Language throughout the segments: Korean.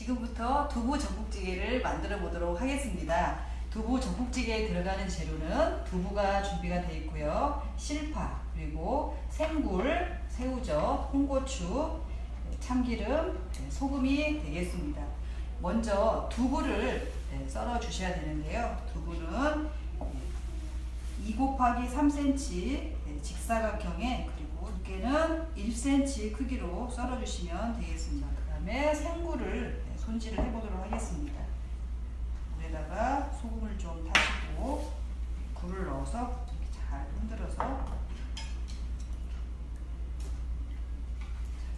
지금부터 두부 전국찌개를 만들어 보도록 하겠습니다. 두부 전국찌개에 들어가는 재료는 두부가 준비가 되어 있고요. 실파, 그리고 생굴, 새우젓, 홍고추, 참기름, 네, 소금이 되겠습니다. 먼저 두부를 네, 썰어 주셔야 되는데요. 두부는 2 곱하기 3cm 직사각형에 그리고 두께는 1cm 크기로 썰어 주시면 되겠습니다. 그 다음에 생굴을 네, 손질을 해보도록 하겠습니다. 물에다가 소금을 좀 타시고 굴을 넣어서 잘 흔들어서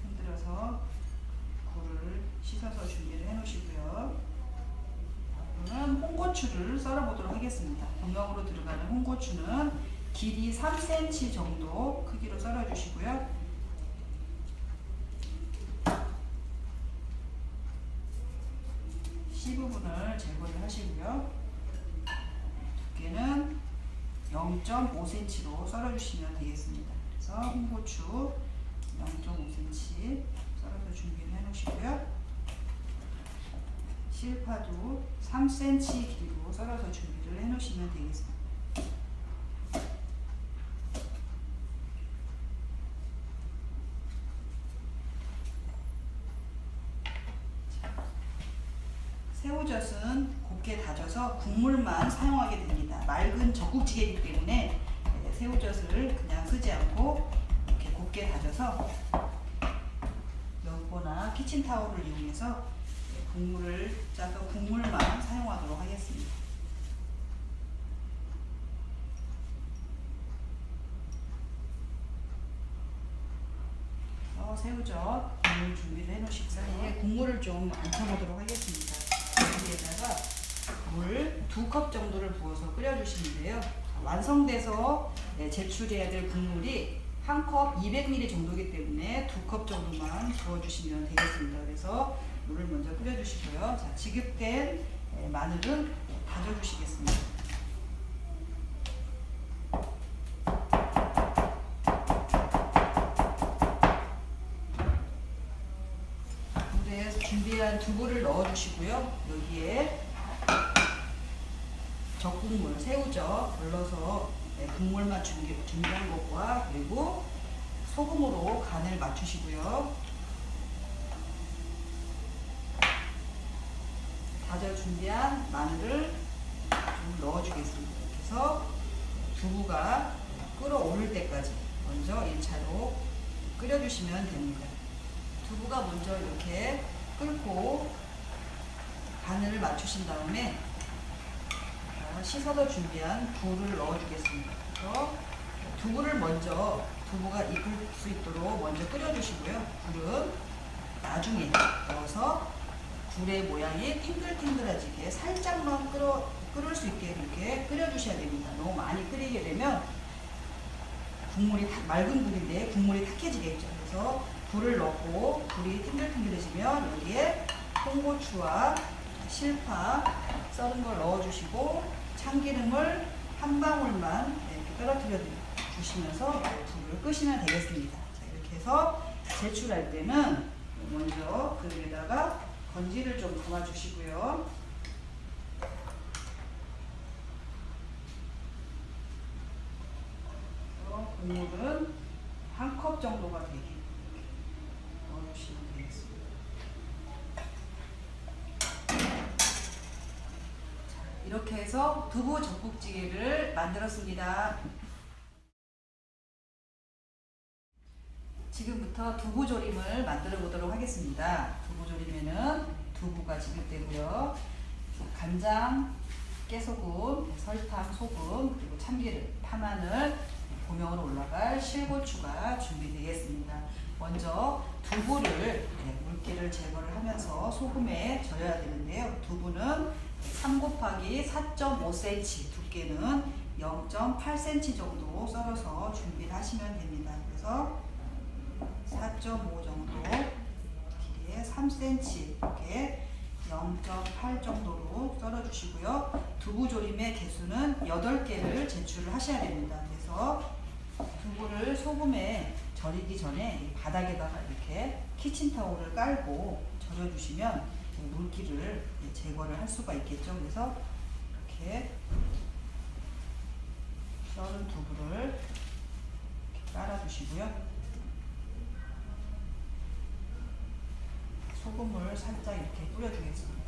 흔들어서 굴을 씻어서 준비를 해 놓으시고요. 저는 홍고추를 썰어 보도록 하겠습니다. 본명으로 들어가는 홍고추는 길이 3cm 정도 크기로 썰어 주시고요. C 부분을 제거를 하시고요. 두께는 0.5cm로 썰어 주시면 되겠습니다. 그래서 홍고추 0.5cm 썰어서 준비를 해 놓으시고요. 실파도 3cm 길이로 썰어서 준비를 해 놓으시면 되겠습니다. 새우젓은 곱게 다져서 국물만 사용하게 됩니다. 맑은 젖국찌개이기 때문에 새우젓을 그냥 쓰지 않고 이렇게 곱게 다져서 면보나 키친타올을 이용해서 국물을 짜서 국물만 사용하도록 하겠습니다. 어, 새우젓 국물 준비를 해 놓으실 사이에 국물을 좀 얹혀보도록 하겠습니다. 여기에다가 물 두 컵 정도를 부어서 끓여주시는데요. 완성돼서 네, 제출해야 될 국물이 한 컵 200ml 정도이기 때문에 두 컵 정도만 부어주시면 되겠습니다. 그래서 물을 먼저 끓여주시고요. 자, 지급된 네, 마늘은 다져주시겠습니다. 준비한 두부를 넣어주시고요. 여기에 젖 국물, 새우젓 걸러서 네, 국물만 준비, 준비한 것과 그리고 소금으로 간을 맞추시고요. 다져 준비한 마늘을 좀 넣어주겠습니다. 그래서 두부가 끓어오를 때까지 먼저 1차로 끓여주시면 됩니다. 두부가 먼저 이렇게 끓고 간을 맞추신 다음에 씻어서 준비한 굴을 넣어주겠습니다. 그래서 두부를 먼저 두부가 익을 수 있도록 먼저 끓여주시고요. 굴은 나중에 넣어서 굴의 모양이 팅글팅글해지게 살짝만 끓어, 끓을 수 있게 이렇게 끓여주셔야 됩니다. 너무 많이 끓이게 되면 국물이 다, 맑은 굴인데 국물이 탁해지겠죠. 그래서 굴을 넣고 굴이 팅글팅글해지면 여기에 홍고추와 실파 썰은 걸 넣어주시고 참기름을 한 방울만 이렇게 떨어뜨려 주시면서 불을 끄시면 되겠습니다. 자, 이렇게 해서 제출할 때는 먼저 그릇에다가 건지를 좀 담아 주시고요. 국물은 한 컵 정도가 되게 넣어주시면 되겠습니다. 이렇게 해서 두부 젖국찌개를 만들었습니다. 지금부터 두부조림을 만들어 보도록 하겠습니다. 두부조림에는 두부가 지급되고요. 간장, 깨소금, 설탕, 소금, 그리고 참기름, 파마늘, 고명으로 올라갈 실고추가 준비되겠습니다. 먼저 두부를 물기를 제거를 하면서 소금에 절여야 되는데요. 두부는 3 곱하기 4.5cm, 두께는 0.8cm 정도 썰어서 준비를 하시면 됩니다. 그래서 4.5 정도 길이에 3cm 이렇게 0.8 정도로 썰어 주시고요. 두부조림의 개수는 8개를 제출을 하셔야 됩니다. 그래서 두부를 소금에 절이기 전에 바닥에다가 이렇게 키친타올을 깔고 절여주시면 물기를 제거를 할 수가 있겠죠. 그래서 이렇게 썰은 두부를 이렇게 깔아주시고요. 소금을 살짝 이렇게 뿌려주겠습니다.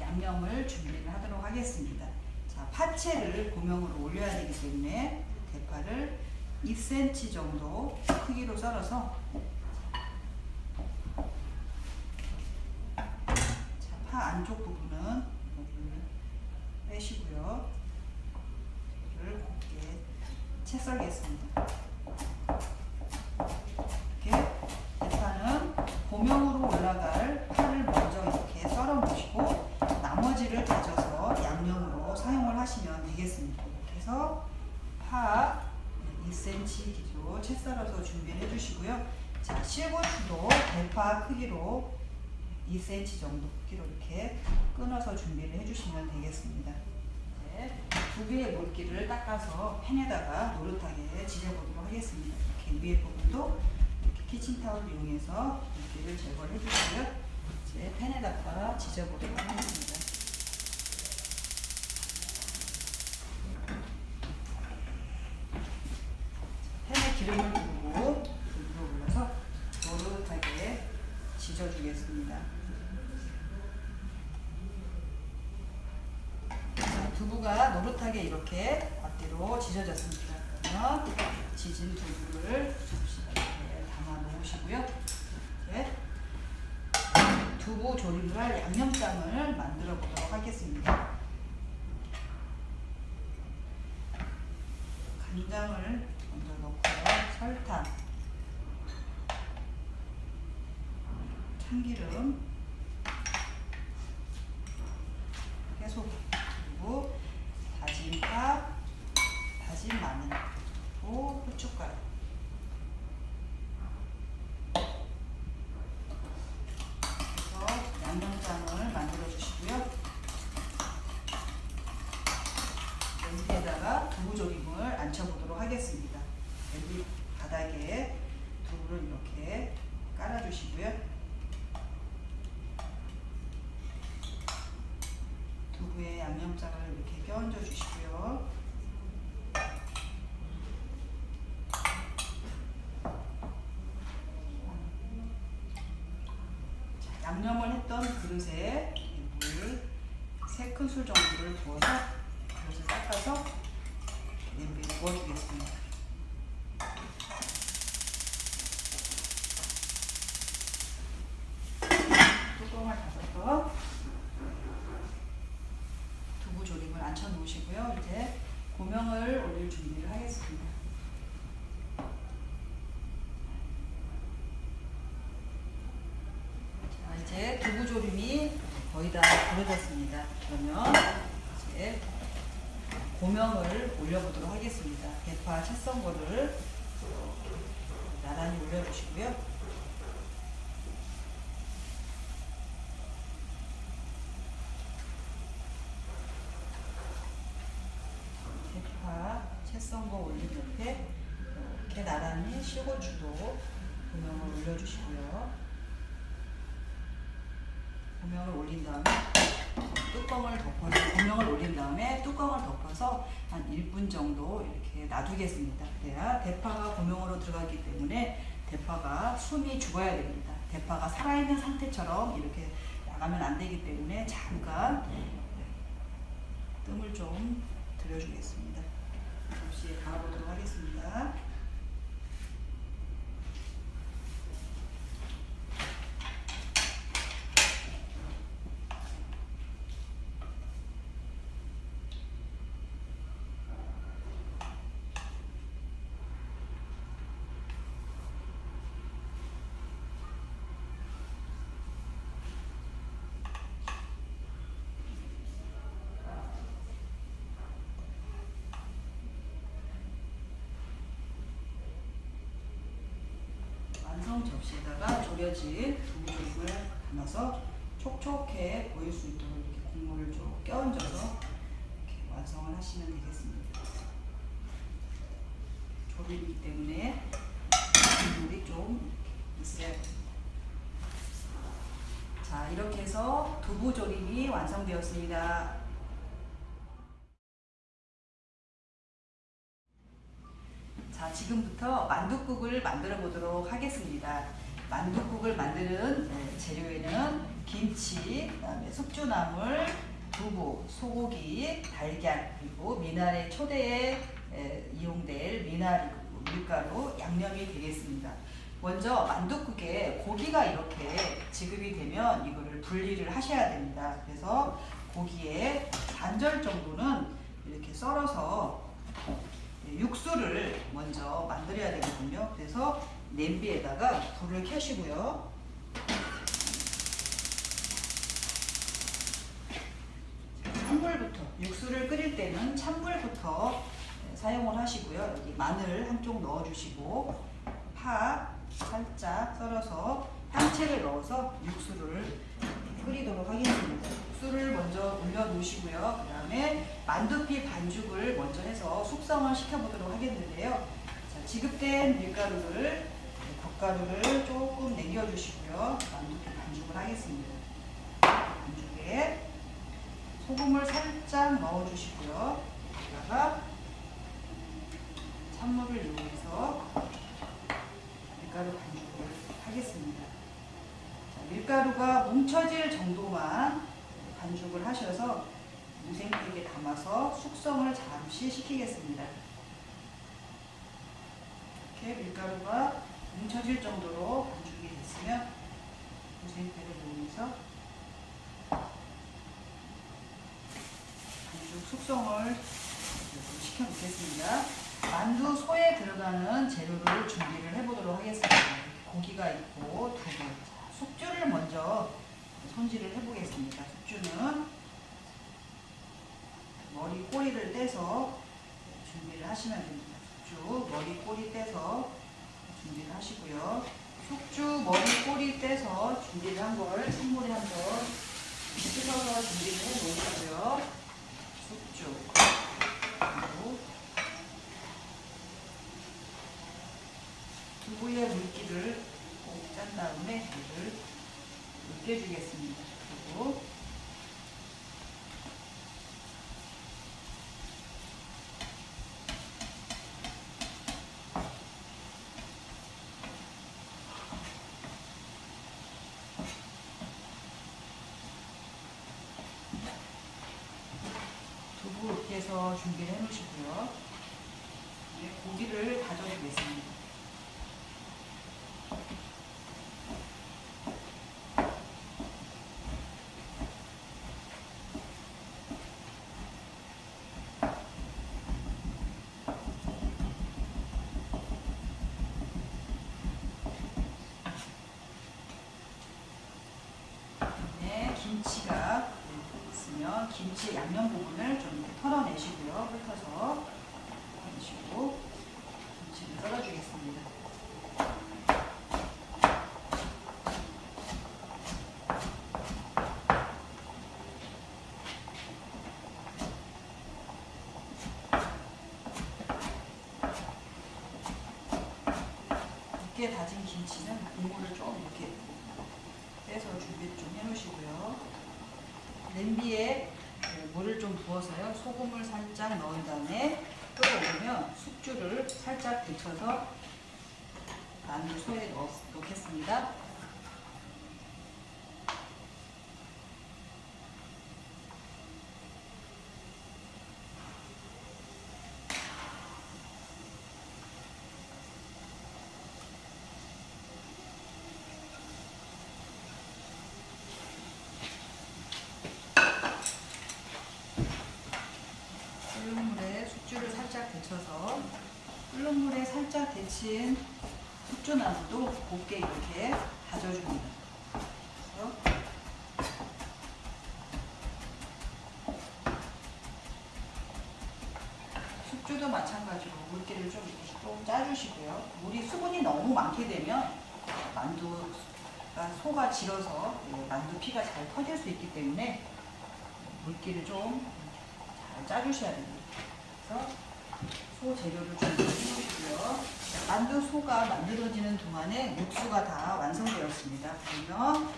양념을 준비를 하도록 하겠습니다. 자, 파채를 고명으로 올려야 되기 때문에 대파를 2cm 정도 크기로 썰어서 자, 파 안쪽 부분은 여기를 빼시고요. 이를 곱게 채 썰겠습니다. 이렇게 대파는 고명으로 올라갈 파를 먼저 이렇게 썰어 놓으시고 나머지를 다져서 양념으로 사용을 하시면 되겠습니다. 해서 파 2cm 기로 채 썰어서 준비를 해주시고요. 자, 실고추도 대파 크기로 2cm 정도 크기로 이렇게 끊어서 준비를 해주시면 되겠습니다. 네, 두 개의 물기를 닦아서 팬에다가 노릇하게 지져보도록 하겠습니다. 이렇게 위에 부분도 이렇게 키친타올을 이용해서 물기를 제거를 해주시고요. 이제 팬에다가 지져보도록 하겠습니다. 팬에 기름을 두르고 불로 올려서 노릇하게 지져주겠습니다. 자, 노릇하게 이렇게 앞뒤로 지져졌습니다. 그러면 지진 두부를 접시에 담아 놓으시고요. 이제 두부 조림을 할 양념장을 만들어 보도록 하겠습니다. 간장을 먼저 넣고요. 설탕, 참기름, 깨소금, 그리고 다진 파, 다진 마늘, 그리고 후춧가루. 그래서 양념장을 만들어 주시고요. 냄비에다가 두부조림을 앉혀보도록 하겠습니다. 냄비 바닥에 두부를 이렇게 깔아주시고요. 두부에 양념장을 이렇게 껴얹어 주시고요. 자, 양념을 했던 그릇에 물 3큰술 정도를 부어서 그릇을 닦아서 냄비에 부어주겠습니다. 뚜껑을 닫아서 두부 조림을 앉혀 놓으시고요. 이제 고명을 올릴 준비를 하겠습니다. 자, 이제 두부 조림이 거의 다 부러졌습니다. 그러면 이제 고명을 올려보도록 하겠습니다. 대파 채썬 거를 나란히 올려주시고요. 대파 채 썬거 올린 옆에 이렇게 나란히 시고추도 고명을 올려주시고요. 고명을 올린 다음에 뚜껑을 덮어서 고명을 올린 다음에 뚜껑을 덮어서 한 1분 정도 이렇게 놔두겠습니다. 그래야 대파가 고명으로 들어가기 때문에 대파가 숨이 죽어야 됩니다. 대파가 살아있는 상태처럼 이렇게 나가면 안 되기 때문에 잠깐 뜸을 좀 들여주겠습니다. 접시에 담아보도록 하겠습니다. 완성 접시에다가 졸여진 두부조림을 담아서 촉촉해 보일 수 있도록 이렇게 국물을 좀 껴얹어서 이렇게 완성을 하시면 되겠습니다. 조림이기 때문에 국물이 좀 있어야 됩니다. 자, 이렇게 해서 두부조림이 완성되었습니다. 자, 지금부터 만둣국을 만들어 보도록 하겠습니다. 만둣국을 만드는 네, 재료에는 김치, 그다음에 숙주나물, 두부, 소고기, 달걀, 그리고 미나리 초대에 에, 이용될 미나리 밀가루, 양념이 되겠습니다. 먼저 만둣국에 고기가 이렇게 지급이 되면 이거를 분리를 하셔야 됩니다. 그래서 고기에 반절 정도는 이렇게 썰어서 육수를 먼저 만들어야 되거든요. 그래서 냄비에다가 불을 켜시고요. 찬물부터 육수를 끓일 때는 찬물부터 사용을 하시고요. 여기 마늘 한쪽 넣어주시고 파 살짝 썰어서 향채를 넣어서 육수를 끓이도록 하겠습니다. 육수를 먼저 올려 놓으시고요. 그 다음에 만두피 반죽을 먼저 해서 숙성을 시켜보도록 하겠는데요. 자, 지급된 밀가루를 겉가루를 조금 남겨주시고요. 만두피 반죽을 하겠습니다. 반죽에 소금을 살짝 넣어주시고요. 여기다가 찬물을 이용해서 밀가루 반죽을 하겠습니다. 자, 밀가루가 뭉쳐질 정도만 반죽을 하셔서 무생팩에 담아서 숙성을 잠시 시키겠습니다. 이렇게 밀가루가 뭉쳐질 정도로 반죽이 됐으면 무생팩을 이용해서 반죽 숙성을 시켜 놓겠습니다. 만두 소에 들어가는 재료를 준비를 해보도록 하겠습니다. 고기가 있고 두부, 숙주를 먼저 손질을 해보겠습니다. 숙주는 머리 꼬리를 떼서 준비를 하시면 됩니다. 숙주 머리 꼬리 떼서 준비를 하시고요. 숙주 머리 꼬리 떼서 준비를 한걸 찬물에 한번 씻어서 준비를 해 놓으시고요. 숙주 그리고 두부의 물기를 꼭 짠 다음에 물을 으깨주겠습니다. 그리고 두부 으깨서 준비를 해 놓으시고요. 이제 고기를 다져주겠습니다. 네, 김치가 있으면 김치 양념 부분을 좀 털어내시고요. 훑어서 내시고 김치를 썰어주겠습니다. 다진 김치는 국물을 좀 이렇게 빼서 준비를 좀 해놓으시고요. 냄비에 그 물을 좀 부어서요. 소금을 살짝 넣은 다음에 끓어오르면 숙주를 살짝 데쳐서 만두 소에 넣, 넣겠습니다. 끓는 물에 숙주를 살짝 데쳐서 끓는 물에 살짝 데친 숙주나물도 곱게 이렇게 다져줍니다. 숙주도 마찬가지로 물기를 좀 좀 짜주시고요. 물이 수분이 너무 많게 되면 만두가 소가 질어서 만두 피가 잘 터질 수 있기 때문에 물기를 좀 잘 짜주셔야 됩니다. 그래서 소 재료를 좀 넣어주시고요. 만두 소가 만들어지는 동안에 육수가 다 완성되었습니다. 그러면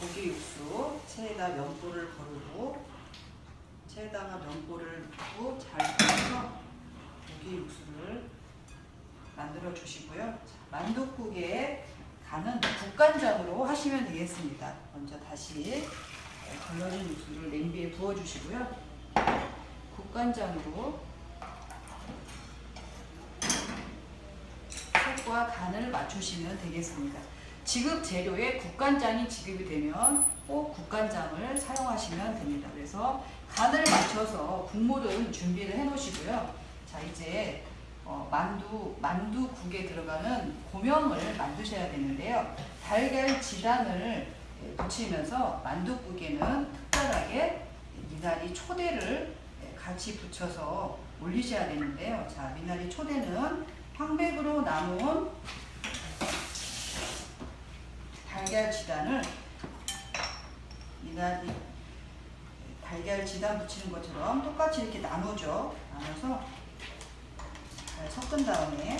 고기 육수 체에다 면보를 거르고 체에다가 면보를 넣고 잘 걸어서 고기 육수를 만들어 주시고요. 자, 만둣국에 간은 국간장으로 하시면 되겠습니다. 먼저 다시 걸러진 육수를 냄비에 부어 주시고요. 국간장으로 색과 간을 맞추시면 되겠습니다. 지급 재료에 국간장이 지급이 되면 꼭 국간장을 사용하시면 됩니다. 그래서 간을 맞춰서 국물은 준비를 해 놓으시고요. 자, 이제 어, 만두, 만두국에 들어가는 고명을 만드셔야 되는데요. 달걀 지단을 예, 붙이면서 만두국에는 특별하게 미나리 초대를 예, 같이 붙여서 올리셔야 되는데요. 자, 미나리 초대는 황백으로 나눈 달걀 지단을 미나리 달걀 지단 붙이는 것처럼 똑같이 이렇게 나누죠. 나눠서 잘 섞은 다음에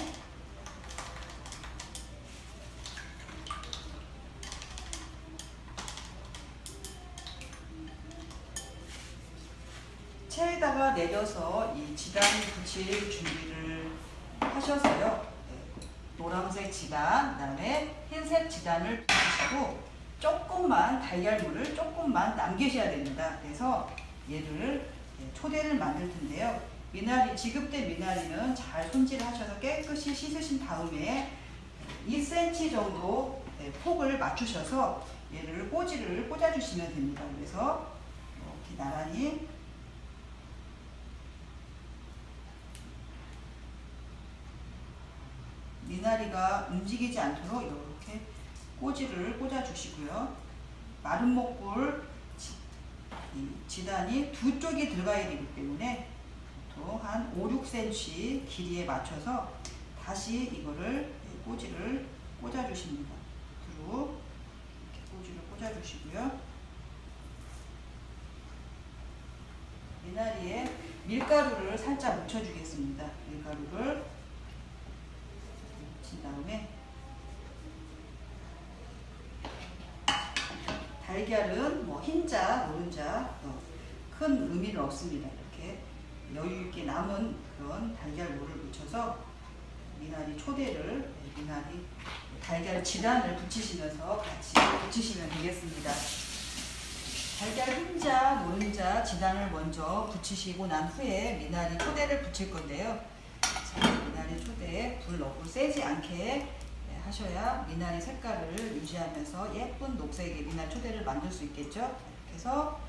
체에다가 내려서 이 지단 붙일 준비를 하셔서요. 네, 노란색 지단, 그 다음에 흰색 지단을 붙이시고 조금만 달걀물을 조금만 남기셔야 됩니다. 그래서 얘를 네, 초대를 만들 텐데요. 미나리 지급된 미나리는 잘 손질하셔서 깨끗이 씻으신 다음에 2cm 정도 네, 폭을 맞추셔서 얘를 꼬지를 꽂아주시면 됩니다. 그래서 이렇게 나란히 미나리가 움직이지 않도록 이렇게 꼬지를 꽂아주시고요. 마른 목골 지, 지단이 두 쪽이 들어가야 되기 때문에 보통 한 5, 6cm 길이에 맞춰서 다시 이거를 꼬지를 꽂아주십니다. 이렇게 꼬지를 꽂아주시고요. 미나리에 밀가루를 살짝 묻혀주겠습니다. 밀가루를 묻힌 다음에 달걀은 뭐 흰자, 노른자 어, 큰 의미는 없습니다. 이렇게 여유 있게 남은 그런 달걀물을 묻혀서 미나리 초대를 네, 미나리 달걀 지단을 붙이시면서 같이 붙이시면 되겠습니다. 달걀 흰자, 노른자 지단을 먼저 붙이시고 난 후에 미나리 초대를 붙일 건데요. 자, 미나리 초대에 불 너무 세지 않게 네, 하셔야 미나리 색깔을 유지하면서 예쁜 녹색의 미나리 초대를 만들 수 있겠죠. 해서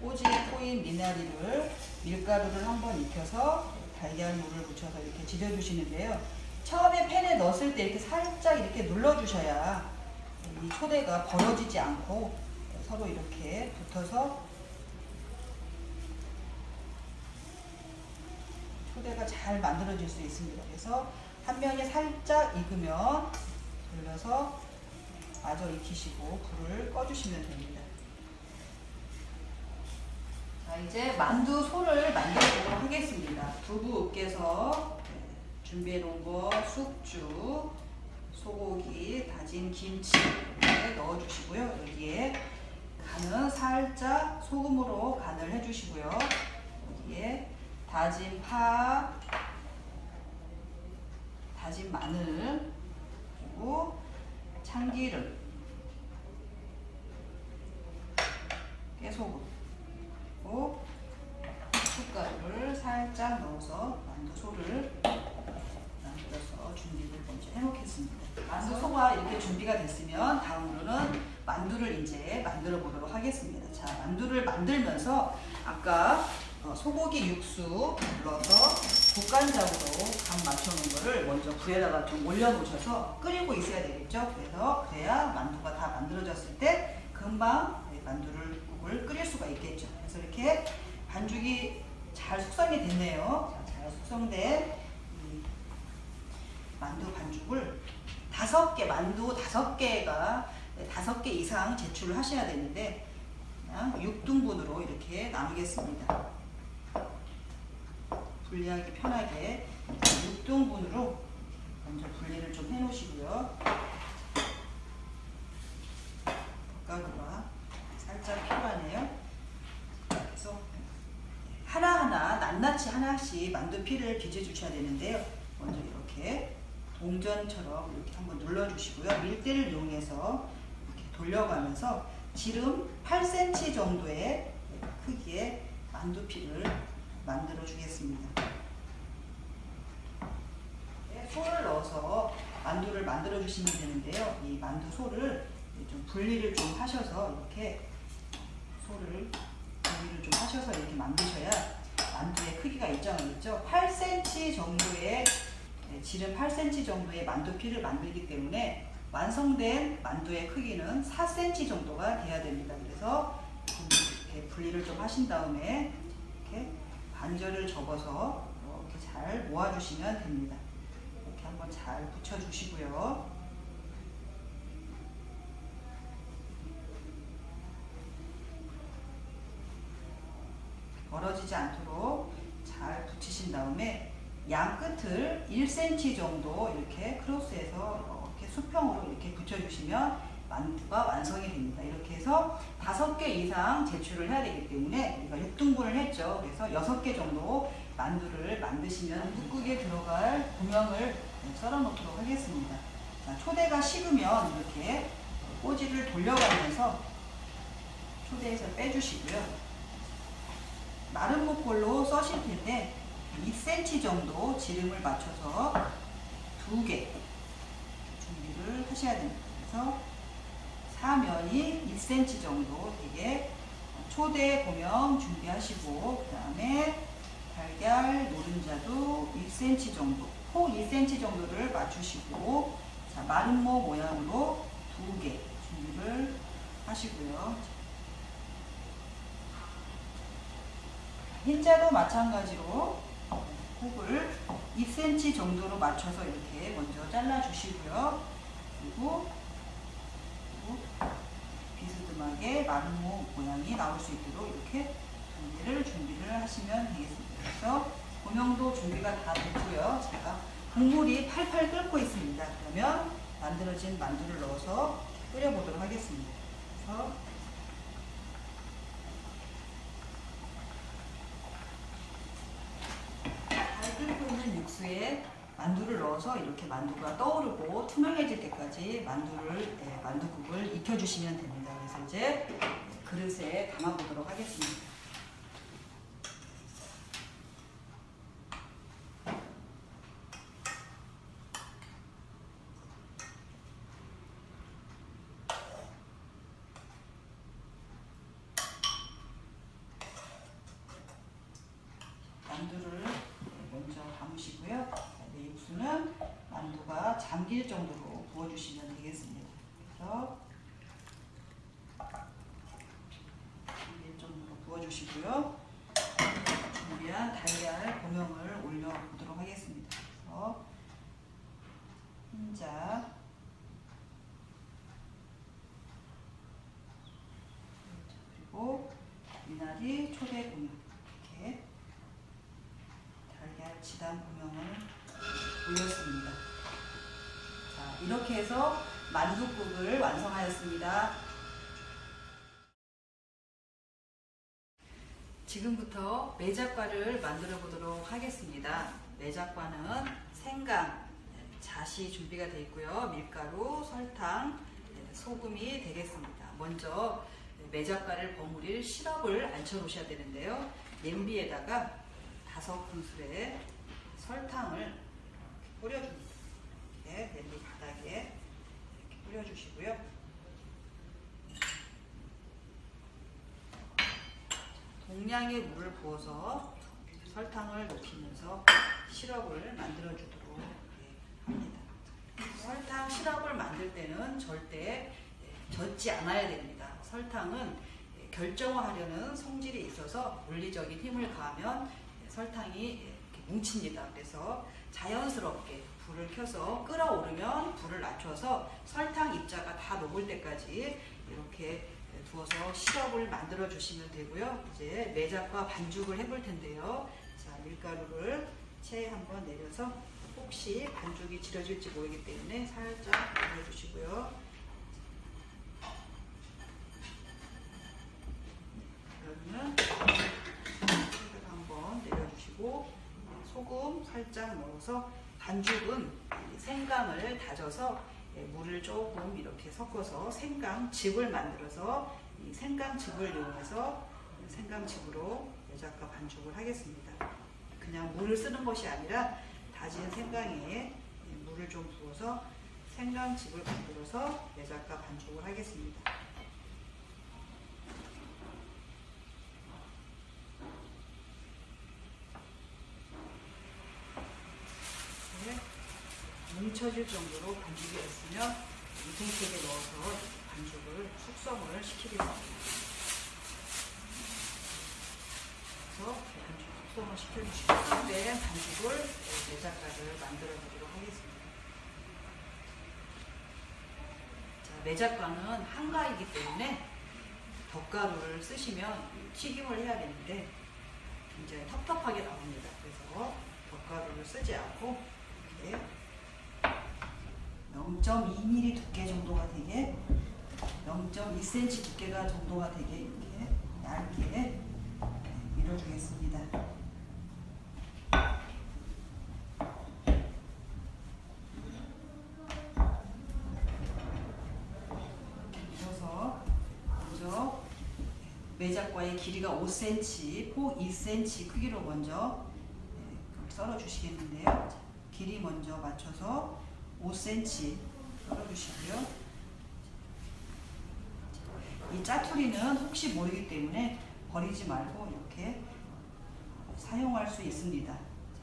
꼬지에 꼬인 미나리를 밀가루를 한번 익혀서 달걀물을 묻혀서 이렇게 지져주시는데요. 처음에 팬에 넣었을 때 이렇게 살짝 이렇게 눌러주셔야 이 초대가 벌어지지 않고 서로 이렇게 붙어서 초대가 잘 만들어질 수 있습니다. 그래서 한 면이 살짝 익으면 돌려서 마저 익히시고 불을 꺼주시면 됩니다. 자, 이제 만두 소를 만들도록 하겠습니다. 두부 으깨서 준비해 놓은 거 숙주, 소고기, 다진 김치 넣어 주시고요. 여기에 간은 살짝 소금으로 간을 해 주시고요. 여기에 다진 파, 다진 마늘, 그리고 참기름, 깨소금, 그리고 숟가루를 살짝 넣어서 만두소를 만들어서 준비를 먼저 해놓겠습니다. 만두소가 이렇게 준비가 됐으면 다음으로는 만두를 이제 만들어 보도록 하겠습니다. 자, 만두를 만들면서 아까 어, 소고기 육수 불러서 국간장으로 간 맞춰놓은 거를 먼저 불에다가 좀 올려놓으셔서 끓이고 있어야 되겠죠. 그래서 그래야 만두가 다 만들어졌을 때 금방 네, 만두를 국을 끓일 수가 있겠죠. 그래서 이렇게 반죽이 잘 숙성이 됐네요. 자, 잘 숙성된 이 만두 반죽을 다섯 개 만두 다섯 개가 네, 다섯 개 이상 제출을 하셔야 되는데 그냥 6등분으로 이렇게 나누겠습니다. 분리하기 편하게 6등분으로 먼저 분리를 좀 해놓으시고요. 살짝 필요하네요. 그래서 하나하나 낱낱이 하나씩 만두피를 빚어주셔야 되는데요. 먼저 이렇게 동전처럼 이렇게 한번 눌러주시고요. 밀대를 이용해서 이렇게 돌려가면서 지름 8cm 정도의 크기의 만두피를 만들어 주겠습니다. 네, 소를 넣어서 만두를 만들어 주시면 되는데요. 이 만두 소를 좀 분리를 좀 하셔서 이렇게 소를 분리를 좀 하셔서 이렇게 만드셔야 만두의 크기가 일정하겠죠. 8cm 정도의 네, 지름 8cm 정도의 만두피를 만들기 때문에 완성된 만두의 크기는 4cm 정도가 돼야 됩니다. 그래서 분리를 좀 하신 다음에 반절을 접어서 이렇게 잘 모아주시면 됩니다. 이렇게 한번 잘 붙여주시고요. 벌어지지 않도록 잘 붙이신 다음에 양 끝을 1cm 정도 이렇게 크로스해서 이렇게 수평으로 이렇게 붙여주시면 만두가 완성이 됩니다. 이렇게 해서 다섯 개 이상 제출을 해야 되기 때문에 우리가 6등분을 했죠. 그래서 여섯 개 정도 만두를 만드시면 묵국에 들어갈 고명을 썰어 놓도록 하겠습니다. 자, 초대가 식으면 이렇게 꼬지를 돌려가면서 초대에서 빼주시고요. 마른 목골로 써실 텐데 2cm 정도 지름을 맞춰서 두 개 준비를 하셔야 됩니다. 그래서 사면이 1cm 정도 되게 초대 고명 준비하시고 그 다음에 달걀 노른자도 1cm 정도 폭 1cm 정도를 맞추시고 자, 마름모 모양으로 두 개 준비를 하시고요. 흰자도 마찬가지로 폭을 2cm 정도로 맞춰서 이렇게 먼저 잘라 주시고요. 그리고, 그리고 비스듬하게 마름모 모양이 나올 수 있도록 이렇게 두 개를 준비를 하시면 되겠습니다. 그래서 고명도 준비가 다 됐고요. 제가 국물이 팔팔 끓고 있습니다. 그러면 만들어진 만두를 넣어서 끓여보도록 하겠습니다. 그래서 잘 끓고 있는 육수에 만두를 넣어서 이렇게 만두가 떠오르고 투명해질 때까지 만두를 네, 만두국을 익혀주시면 됩니다. 그래서 이제 그릇에 담아보도록 하겠습니다. 만두를 먼저 담으시고요. 네, 육수는 만두가 잠길 정도로 부어주시면 되겠습니다. 그래서 잠길 정도로 부어 주시고요. 준비한 달걀 고명을 올려보도록 하겠습니다. 그래서 흰자 그리고 미나리 초대 고명 이렇게 달걀 지단 고명을 올렸습니다. 자, 이렇게 해서 만두국을 완성하였습니다. 지금부터 매작과를 만들어 보도록 하겠습니다. 매작과는 생강, 자시 준비가 되어 있고요. 밀가루, 설탕, 소금이 되겠습니다. 먼저 매작과를 버무릴 시럽을 앉혀 놓으셔야 되는데요. 냄비에다가 다섯 큰술의 설탕을 뿌려줍니다. 이렇게 냄비 바닥에 이렇게 뿌려주시고요. 동량의 물을 부어서 설탕을 녹이면서 시럽을 만들어 주도록 합니다. 설탕 시럽을 만들 때는 절대 젖지 않아야 됩니다. 설탕은 결정화하려는 성질이 있어서 물리적인 힘을 가하면 설탕이 뭉칩니다. 그래서 자연스럽게 불을 켜서 끓어오르면 불을 낮춰서 설탕 입자가 다 녹을 때까지 이렇게 부어서 시럽을 만들어 주시면 되고요. 이제 매작과 반죽을 해볼 텐데요. 자, 밀가루를 체에 한번 내려서 혹시 반죽이 지려질지 모르기 때문에 살짝 내려주시고요. 그러면 한번 내려주시고 소금 살짝 넣어서 반죽은 생강을 다져서 물을 조금 이렇게 섞어서 생강즙을 만들어서 이 생강즙을 이용해서 생강즙으로 매작과 반죽을 하겠습니다. 그냥 물을 쓰는 것이 아니라 다진 생강에 물을 좀 부어서 생강즙을 만들어서 매작과 반죽을 하겠습니다. 네, 뭉쳐질 정도로 반죽이 됐으면 유생팩에 넣어서 반죽을 숙성을 시키겠습니다. 그래서 반죽 숙성을 시켜주시고 준비된 반죽을 매작가를 만들어 보도록 하겠습니다. 자, 매작가는 한가이기 때문에 덧가루를 쓰시면 튀김을 해야 되는데 굉장히 텁텁하게 나옵니다. 그래서 덧가루를 쓰지 않고 이렇게 0.2mm 두께 정도가 되게 0.2cm 두께가 정도가 되게 이렇게 얇게 밀어주겠습니다. 밀어서 먼저 매작과의 길이가 5cm, 폭 2cm 크기로 먼저 네, 썰어 주시겠는데요. 자, 길이 먼저 맞춰서 5cm 썰어 주시고요. 이 짜투리는 혹시 모르기 때문에 버리지 말고 이렇게 사용할 수 있습니다.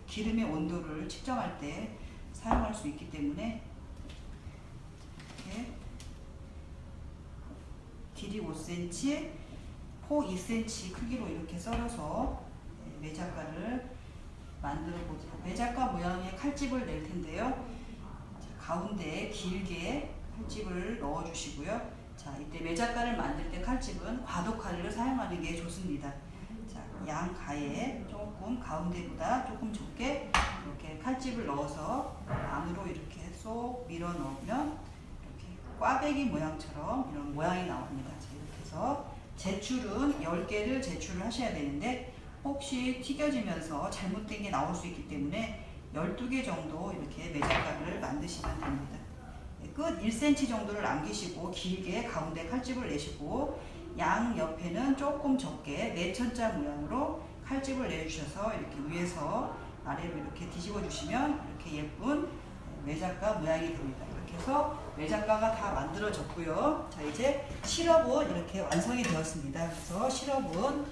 기름의 온도를 측정할 때 사용할 수 있기 때문에 이렇게 길이 5cm, 폭 2cm 크기로 이렇게 썰어서 네, 매작가를 만들어 보죠. 매작가 모양의 칼집을 낼 텐데요. 가운데에 길게 칼집을 넣어 주시고요. 자, 이때 매작가를 만들 때 칼집은 과도칼을 사용하는 게 좋습니다. 자, 양 가에 조금 가운데보다 조금 좁게 이렇게 칼집을 넣어서 안으로 이렇게 쏙 밀어 넣으면 이렇게 꽈배기 모양처럼 이런 모양이 나옵니다. 자, 이렇게 해서 제출은 10개를 제출을 하셔야 되는데 혹시 튀겨지면서 잘못된 게 나올 수 있기 때문에 12개 정도 이렇게 매작가를 만드시면 됩니다. 네, 끝 1cm 정도를 남기시고 길게 가운데 칼집을 내시고 양 옆에는 조금 적게 내천자 모양으로 칼집을 내주셔서 이렇게 위에서 아래로 이렇게 뒤집어 주시면 이렇게 예쁜 매작가 모양이 됩니다. 이렇게 해서 매작가가 다 만들어졌고요. 자 이제 시럽은 이렇게 완성이 되었습니다. 그래서 시럽은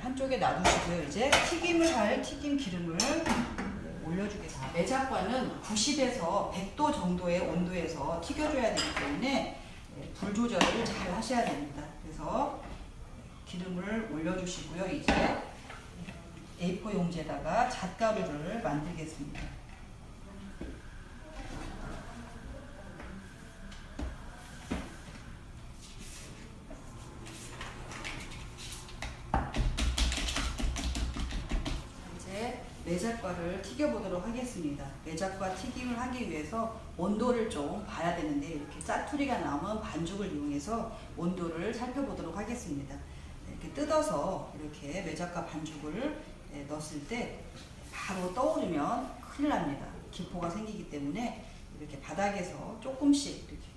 한쪽에 놔두시고요. 이제 튀김을 할 튀김 기름을 올려주겠습니다. 매작과는 90에서 100도 정도의 온도에서 튀겨줘야 되기 때문에 불 조절을 잘 하셔야 됩니다. 그래서 기름을 올려주시고요. 이제 A4 용지에다가 잣가루를 만들겠습니다. 매작과를 튀겨보도록 하겠습니다. 매작과 튀김을 하기 위해서 온도를 좀 봐야 되는데 이렇게 짜투리가 남은 반죽을 이용해서 온도를 살펴보도록 하겠습니다. 이렇게 뜯어서 이렇게 매작과 반죽을 예, 넣었을 때 바로 떠오르면 큰일 납니다. 기포가 생기기 때문에 이렇게 바닥에서 조금씩 이렇게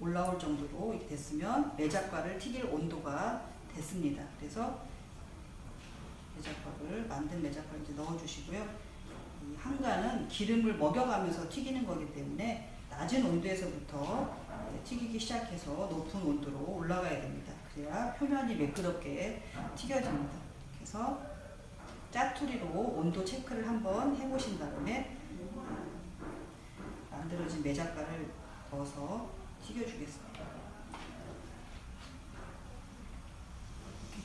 올라올 정도로 됐으면 매작과를 튀길 온도가 됐습니다. 그래서 매작과를 만든 매작과를 이제 넣어주시고요. 이 한가는 기름을 먹여가면서 튀기는 거기 때문에 낮은 온도에서부터 튀기기 시작해서 높은 온도로 올라가야 됩니다. 그래야 표면이 매끄럽게 튀겨집니다. 그래서 짜투리로 온도 체크를 한번 해보신 다음에 만들어진 매작가를 넣어서 튀겨주겠습니다.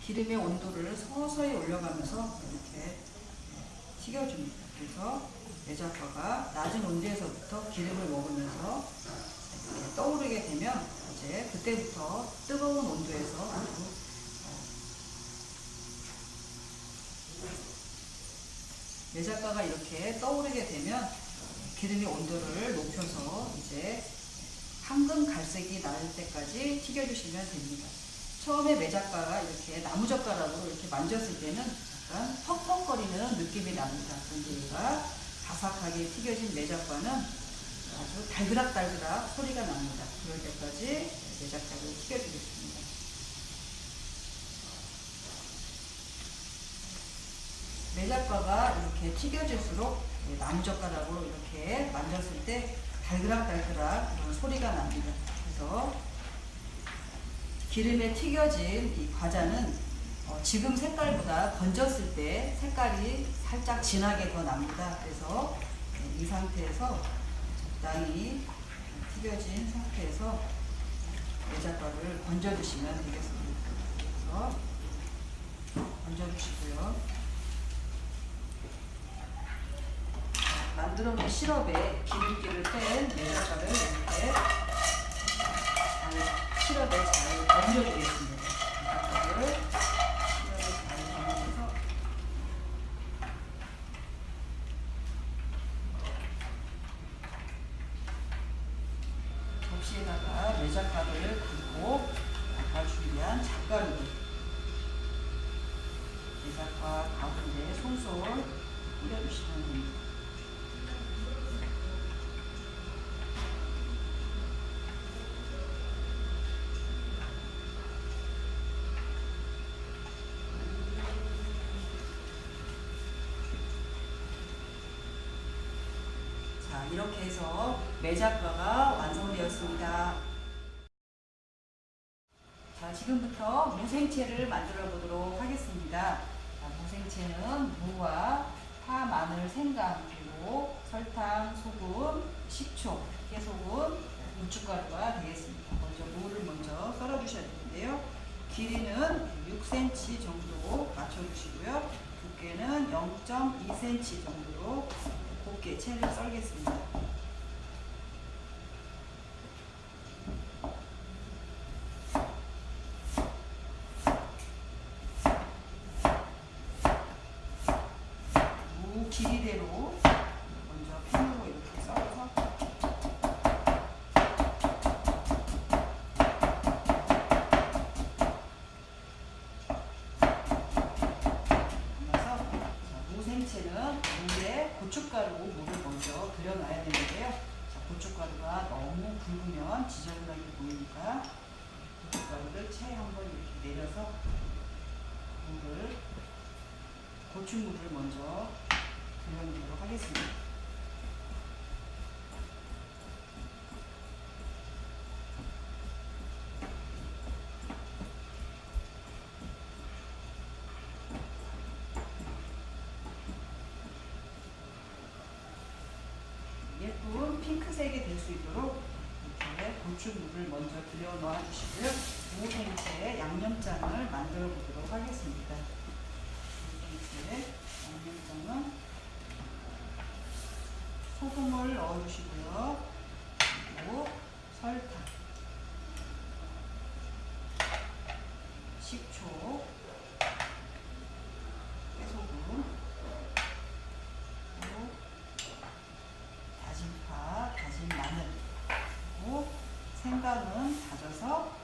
기름의 온도를 서서히 올려가면서 이렇게 튀겨줍니다. 그래서 매작과가 낮은 온도에서부터 기름을 먹으면서 떠오르게 되면 이제 그때부터 뜨거운 온도에서 아주 매작과가 이렇게 떠오르게 되면 기름의 온도를 높여서 이제 황금 갈색이 날 때까지 튀겨주시면 됩니다. 처음에 매작과가 이렇게 나무젓가락으로 이렇게 만졌을 때는 약간 퍽퍽거리는 느낌이 납니다. 그런데 얘가 바삭하게 튀겨진 매작과는 아주 달그락달그락 소리가 납니다. 그럴 때까지 매작과를 튀겨주겠습니다. 매작과가 이렇게 튀겨질수록 나무젓가락으로 이렇게 만졌을 때 달그락달그락 소리가 납니다. 그래서 기름에 튀겨진 이 과자는 어, 지금 색깔보다 건졌을 때 색깔이 살짝 진하게 더 납니다. 그래서 이 상태에서 적당히 튀겨진 상태에서 매자과를 건져주시면 되겠습니다. 그래서 건져주시고요. 만들어 놓은 시럽에 기름기를 뺀 매자과를 이렇게 잘 시럽에 잘 얹어주겠습니다. 매자과를 시럽에 잘 얹어서 접시에다가 매자과를 그리고 아까 준비한 잣가루를 매자과 가운데 솔솔 뿌려주시면 됩니다. 자, 이렇게 해서 매작과가 완성되었습니다. 자, 지금부터 무생채를 만들어 보도록 하겠습니다. 자, 무생채는 무와 파, 마늘, 생강, 그리고 설탕, 소금, 식초, 깨소금, 고춧가루가 되겠습니다. 먼저 무를 먼저 썰어 주셔야 되는데요. 길이는 6cm 정도 맞춰주시고요. 두께는 0.2cm 정도로 곱게 채를 썰겠습니다. 무 길이대로 먼저 핀으로 이렇게 썰어서 담아서 자, 무생채는 물에 고춧가루 물을 먼저 들여놔야 되는데요. 자, 고춧가루가 너무 굵으면 지저분하게 보이니까 고춧가루를 채 한번 이렇게 내려서 물을 고추물을 먼저 들여놓도록 하겠습니다. 예쁜 핑크색이 될 수 있도록 이렇게 고추물을 먼저 들여 놓아 주시고요. 무생채 양념장을 만들어 보도록 하겠습니다. 무생채 양념장은 소금을 넣어 주시고요. 그리고 설탕, 식초, 깨소금, 그리고 다진 파, 다진 마늘, 그리고 생강은 다져서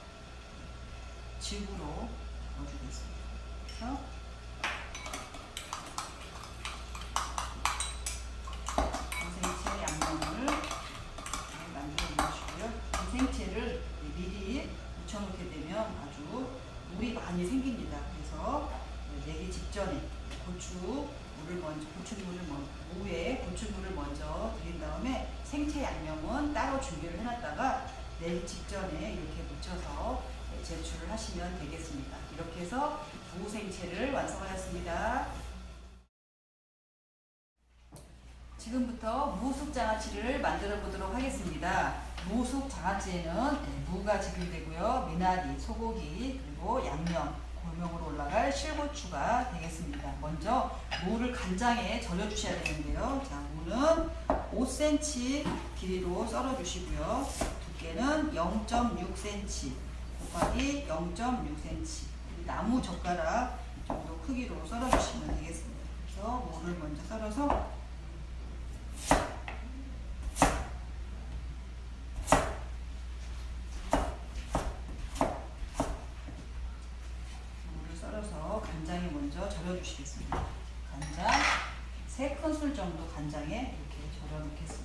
즙으로 넣어주겠습니다. 그래서 무생채 양념을 잘 만들어 놓으시고요. 무생채를 미리 묻혀놓게 되면 아주 물이 많이 생깁니다. 그래서 내기 직전에 고추 물을 먼저 고추물을 먼저 무에 고추물을 먼저 드린 다음에 생채 양념은 따로 준비를 해놨다가 내기 직전에 이렇게 묻혀서 제출을 하시면 되겠습니다. 이렇게 해서 무생채를 완성하였습니다. 지금부터 무숙 장아찌를 만들어 보도록 하겠습니다. 무숙 장아찌에는 네, 무가 지글되고요. 미나리, 소고기, 그리고 양념, 골명으로 올라갈 실고추가 되겠습니다. 먼저 무를 간장에 절여 주셔야 되는데요. 자, 무는 5cm 길이로 썰어 주시고요. 두께는 0.6cm, 곱하기 0.6cm. 나무 젓가락 정도 크기로 썰어 주시면 되겠습니다. 그래서 무를 먼저 썰어서 물을 썰어서 간장에 먼저 절여주시겠습니다. 간장 세 큰술 정도 간장에 이렇게 절여 놓겠습니다.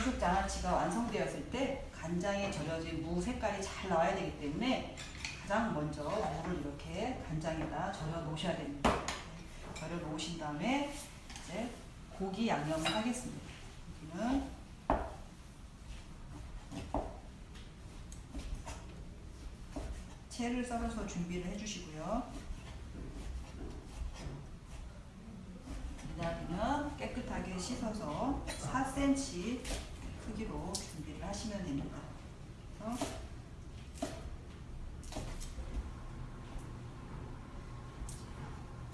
무숙 장아찌가 완성되었을 때 간장에 절여진 무 색깔이 잘 나와야 되기 때문에 가장 먼저 무를 이렇게 간장에다 절여 놓으셔야 됩니다. 절여 놓으신 다음에 이제 고기 양념을 하겠습니다. 고기는 채를 썰어서 준비를 해주시고요. 미나리는 깨끗하게 씻어서 4cm 크기로 준비를 하시면 됩니다.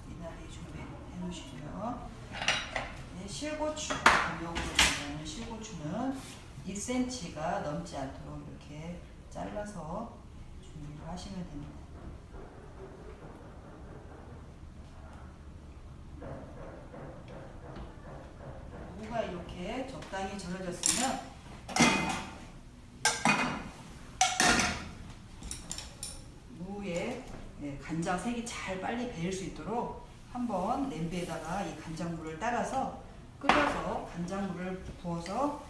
미나리 준비해 놓으시고요. 네, 실고추 준비하는 실고추는 1cm가 넘지 않도록 이렇게 잘라서 준비를 하시면 됩니다. 무가 이렇게 적당히 절여졌으면 무에 네, 간장 색이 잘 빨리 배일 수 있도록 한번 냄비에다가 이 간장물을 따라서 끓여서 간장물을 부어서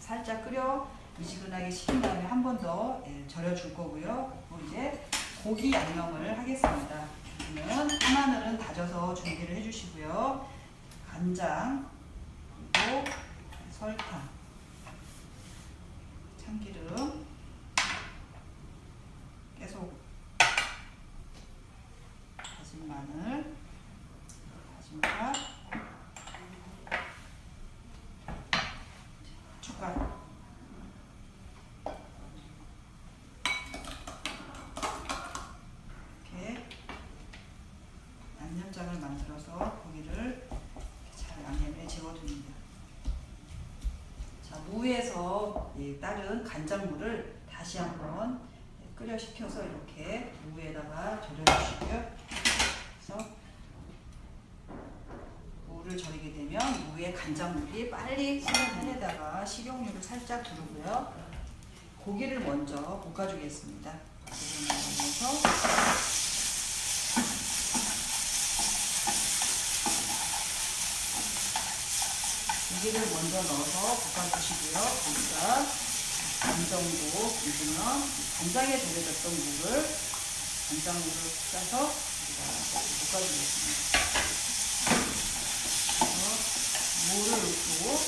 살짝 끓여 미지근하게 식힌 다음에 한 번더 예, 절여줄 거고요. 그리고 이제 고기 양념을 하겠습니다. 고기는 파마늘은 다져서 준비를 해주시고요. 간장, 그리고 설탕, 참기름, 깨소금, 다진 마늘, 다진 파, 숟가락. 이렇게 양념장을 만들어서 고기를 잘 양념에 재워둡니다. 자, 무에서 이 따른 간장물을 다시 한번 끓여 식혀서 이렇게 무에다가 절여주시고요. 그래서 무를 절이게 되면 무에 간장물이 빨리 식는 판에다가 식용유를 살짝 두르고요. 고기를 먼저 볶아주겠습니다. 고기를 넣어서 고기를 먼저 넣어서 볶아주시고요. 반 정도 익으면 간장에 절여졌던 물을 간장물을 짜서 볶아주겠습니다. 물을 넣고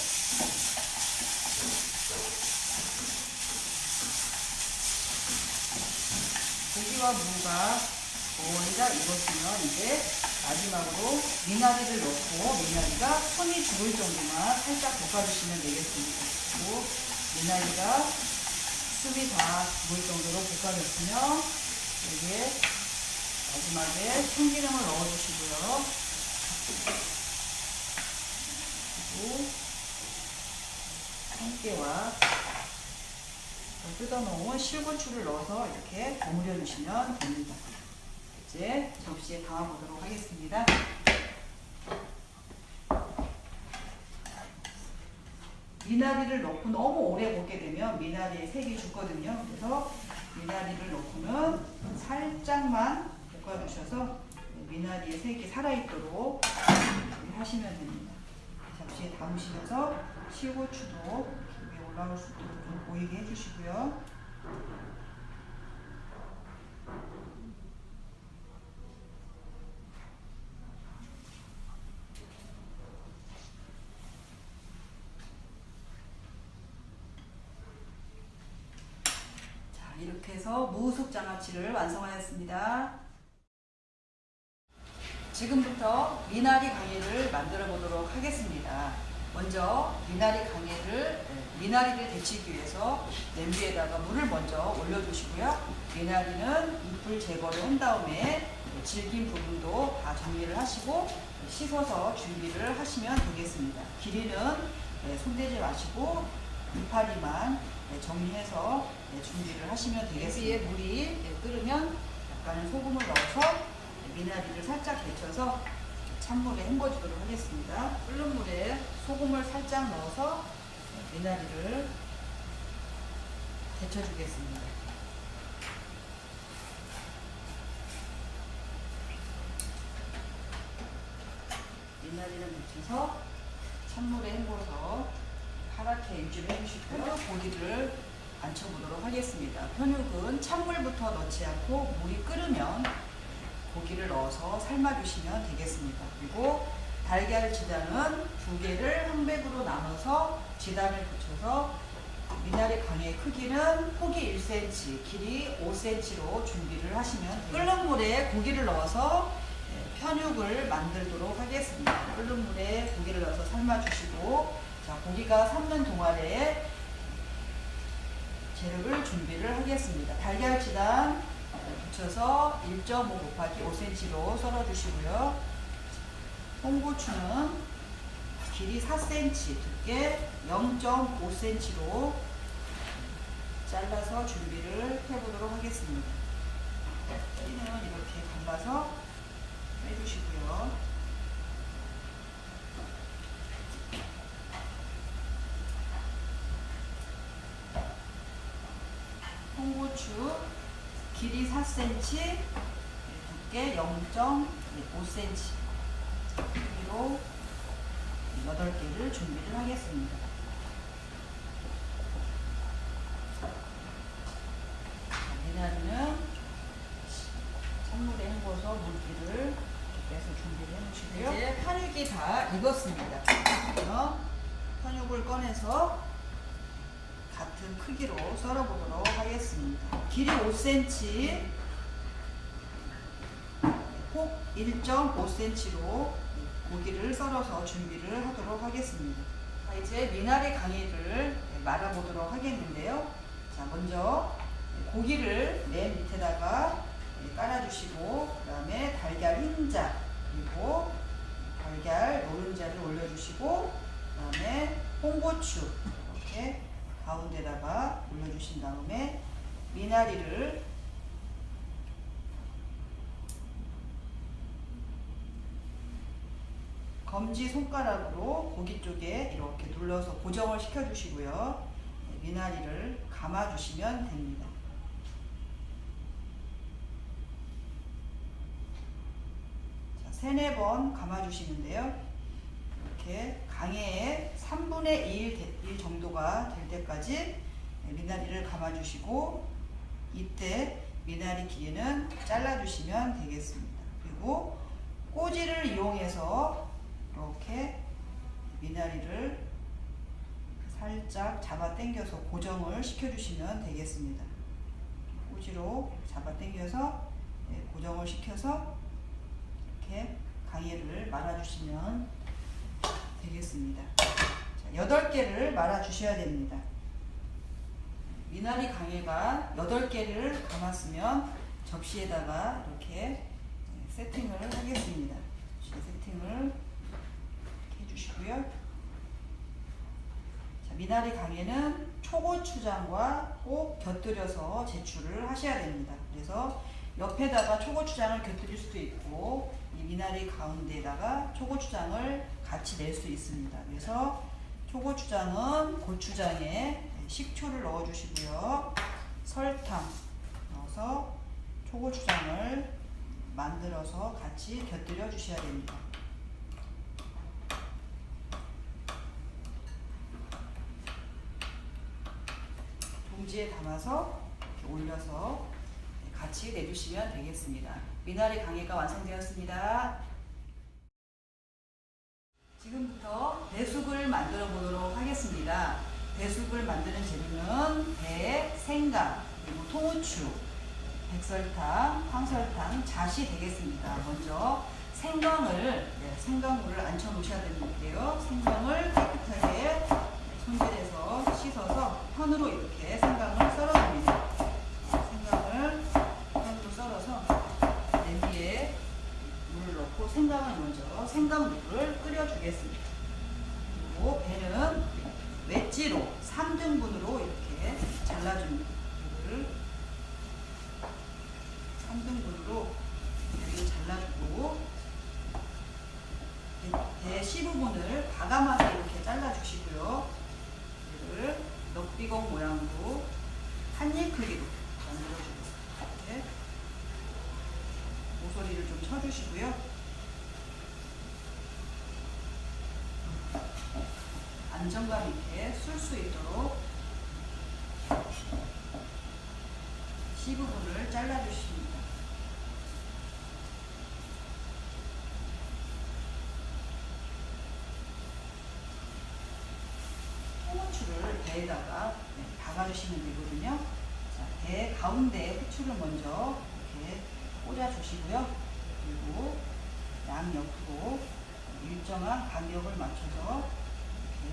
고기와 무가 거의 다 익었으면 이제 마지막으로 미나리를 넣고 미나리가 손이 죽을 정도만 살짝 볶아주시면 되겠습니다. 그리고 미나리가 숨이 다 죽을 정도로 볶아졌으면 여기에 마지막에 참기름을 넣어주시고요. 그리고 참깨와 뜯어놓은 실고추를 넣어서 이렇게 버무려 주시면 됩니다. 이제 접시에 담아보도록 하겠습니다. 미나리를 넣고 너무 오래 볶게 되면 미나리의 색이 죽거든요. 그래서 미나리를 넣고는 살짝만 볶아주셔서 미나리의 색이 살아있도록 하시면 됩니다. 접시에 담으시면서 실고추도 위에 올라올 수 있도록 좀 보이게 해주시고요. 자, 이렇게 해서 장아찌를 완성하였습니다. 지금부터 미나리 강의를 만들어 보도록 하겠습니다. 먼저 미나리 강의를 미나리를 데치기 위해서 냄비에다가 물을 먼저 올려주시고요. 미나리는 잎을 제거를 한 다음에 질긴 부분도 다 정리를 하시고 씻어서 준비를 하시면 되겠습니다. 길이는 네, 손대지 마시고 이파리만 네, 정리해서 네, 준비를 하시면 되겠습니다. 여기에 물이 끓으면 약간의 소금을 넣어서 미나리를 살짝 데쳐서 찬물에 헹궈주도록 하겠습니다. 끓는 물에 소금을 살짝 넣어서 미나리를 데쳐주겠습니다. 미나리 미나리를 묻혀서 찬물에 헹궈서 파랗게 유지를 해주시고요. 고기를 앉혀보도록 하겠습니다. 편육은 찬물부터 넣지 않고 물이 끓으면 고기를 넣어서 삶아주시면 되겠습니다. 그리고 달걀 지단은 두 개를 한 백으로 나눠서 지단을 붙여서 미나리 강의 크기는 폭이 1cm, 길이 5cm로 준비를 하시면. 끓는 물에 고기를 넣어서 네, 편육을 만들도록 하겠습니다. 끓는 물에 고기를 넣어서 삶아주시고 자 고기가 삶는 동안에 재료를 준비를 하겠습니다. 달걀 지단 붙여서 1.5 곱하기 5cm로 썰어주시고요. 홍고추는 길이 4cm, 두께 0.5cm로 잘라서 준비를 해보도록 하겠습니다. 끼는 이렇게 갈라서 빼주시고요. 홍고추 길이 4cm, 두께 0.5cm 크기로 8개를 준비를 하겠습니다. 미나리는 찬물에 헹궈서 물기를 빼서 준비를 해놓으시고요. 이제 편육이 다 익었습니다. 편육을 꺼내서 같은 크기로 썰어보도록 하겠습니다. 길이 5cm, 폭 1.5cm로 고기를 썰어서 준비를 하도록 하겠습니다. 자, 이제 미나리 강의를 말아보도록 하겠는데요. 자, 먼저 고기를 맨 밑에다가 깔아주시고, 그 다음에 달걀 흰자, 그리고 달걀 노른자를 올려주시고, 그 다음에 홍고추, 이렇게 가운데다가 올려주신 다음에 미나리를 검지 손가락으로 고기 쪽에 이렇게 눌러서 고정을 시켜주시고요. 네, 미나리를 감아주시면 됩니다. 자, 세네 번 감아주시는데요. 이렇게 강해에 3분의 1, 1 정도가 될 때까지 네, 미나리를 감아주시고 이때 미나리 길이는 잘라주시면 되겠습니다. 그리고 꼬지를 이용해서 이렇게 미나리를 살짝 잡아 당겨서 고정을 시켜주시면 되겠습니다. 꼬지로 잡아 당겨서 네, 고정을 시켜서 이렇게 강의를 말아주시면 되겠습니다. 자, 8개를 말아 주셔야 됩니다. 미나리 강해가 8개를 감았으면 접시에다가 이렇게 세팅을 하겠습니다. 세팅을 해주시고요. 자, 미나리 강에는 초고추장과 꼭 곁들여서 제출을 하셔야 됩니다. 그래서 옆에다가 초고추장을 곁들일 수도 있고 이 미나리 가운데다가 초고추장을 같이 낼 수 있습니다. 그래서 초고추장은 고추장에 식초를 넣어주시고요. 설탕 넣어서 초고추장을 만들어서 같이 곁들여 주셔야 됩니다. 봉지에 담아서 올려서 같이 내주시면 되겠습니다. 미나리 강의가 완성되었습니다. 지금부터 배숙을 만들어 보도록 하겠습니다. 배숙을 만드는 재료는 배, 생강, 그리고 통후추, 백설탕, 황설탕, 잣이 되겠습니다. 먼저 생강을 네, 생강물을 앉혀 놓으셔야 되는데요. 생강을 깨끗하게 손질해서 씻어서 편으로 이렇게 생강을 썰어줍니다. 생강을 편으로 썰어서 냄비에 물을 넣고 생강을 먼저 생강물을 끓여주겠습니다. 그리고 배는 웨지로 3등분으로 이렇게 잘라줍니다. 이거를 3등분으로 이렇게 잘라주고 배 15분을 과감하게 이렇게 잘라주시고요. 이를 넉비공 모양으로 한입 크기로 만들어주겠습니다. 모서리를 좀 쳐주시고요. 안정감 있게 쓸 수 있도록 C 부분을 잘라주십니다. 후추를 배에다가 네, 박아주시면 되거든요. 자, 배 가운데 후추를 먼저 이렇게 꽂아주시고요. 그리고 양 옆으로 일정한 간격을 맞춰서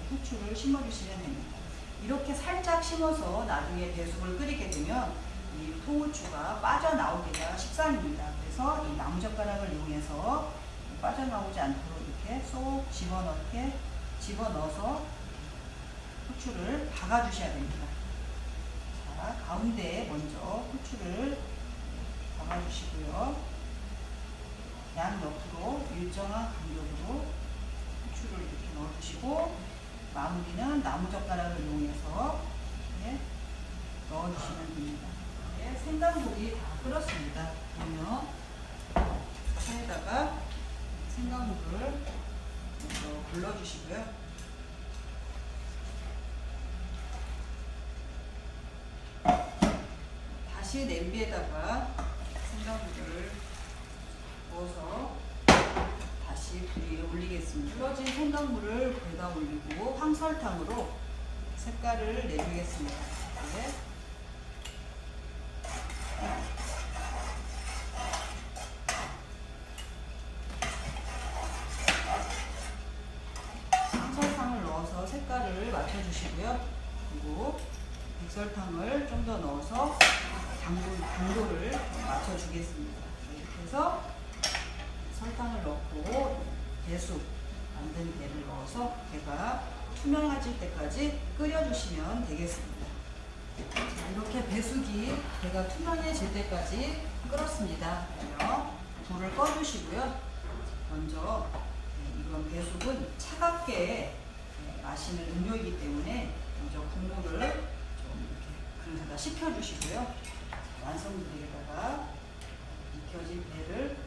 후추를 심어주시면 됩니다. 이렇게 살짝 심어서 나중에 배숙을 끓이게 되면 이 통후추가 빠져나오기가 쉽습니다. 그래서 이 나무젓가락을 이용해서 빠져나오지 않도록 이렇게 쏙 집어넣게 집어넣어서 후추를 박아주셔야 됩니다. 자, 가운데 먼저 후추를 박아주시고요. 양 옆으로 일정한 간격으로 후추를 이렇게 넣어주시고 마무리는 나무젓가락을 이용해서 이렇게 넣어주시면 됩니다. 네, 생강물이 다 끓었습니다. 그러면 차에다가 생강물을 먼저 불러주시고요. 다시 냄비에다가 생강물을 부어서 다시 불 위에 올리겠습니다. 불러진 생강물을 불에다 올리고 황설탕으로 색깔을 내주겠습니다. 네. 황설탕을 넣어서 색깔을 맞춰주시고요. 그리고 백설탕을 좀 더 넣어서 당도, 당도를 맞춰주겠습니다. 이렇게 해서 설탕을 넣고 배수 만든 배를 넣어서 배가 투명해질 때까지 끓여주시면 되겠습니다. 이렇게 배숙이 배가 투명해질 때까지 끓었습니다. 불을 꺼주시고요. 먼저 이건 배숙은 차갑게 마시는 음료이기 때문에 먼저 국물을 좀 이렇게 그릇에다 식혀주시고요. 완성되에다가 익혀진 배를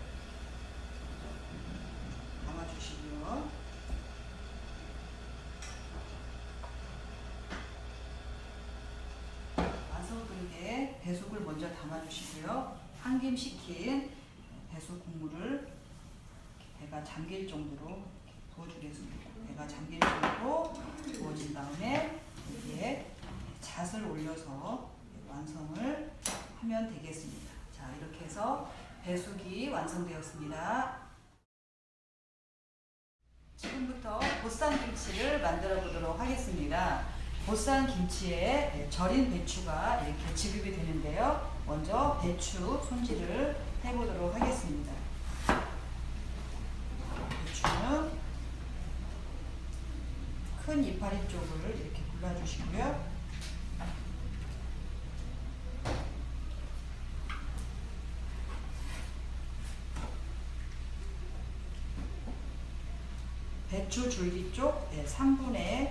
담아주시고요. 완성그릇에 배숙을 먼저 담아주시고요. 한 김 식힌 배숙 국물을 배가 잠길 정도로 부어주겠습니다. 배가 잠길 정도로 부어진 다음에 여기에 잣을 올려서 완성을 하면 되겠습니다. 자, 이렇게 해서 배숙이 완성되었습니다. 지금부터 보쌈김치를 만들어 보도록 하겠습니다. 보쌈김치에 절인 배추가 이렇게 지급이 되는데요. 먼저 배추 손질을 해보도록 하겠습니다. 배추는 큰 이파리 쪽을 이렇게 골라주시고요. 배추 줄기 쪽 3분의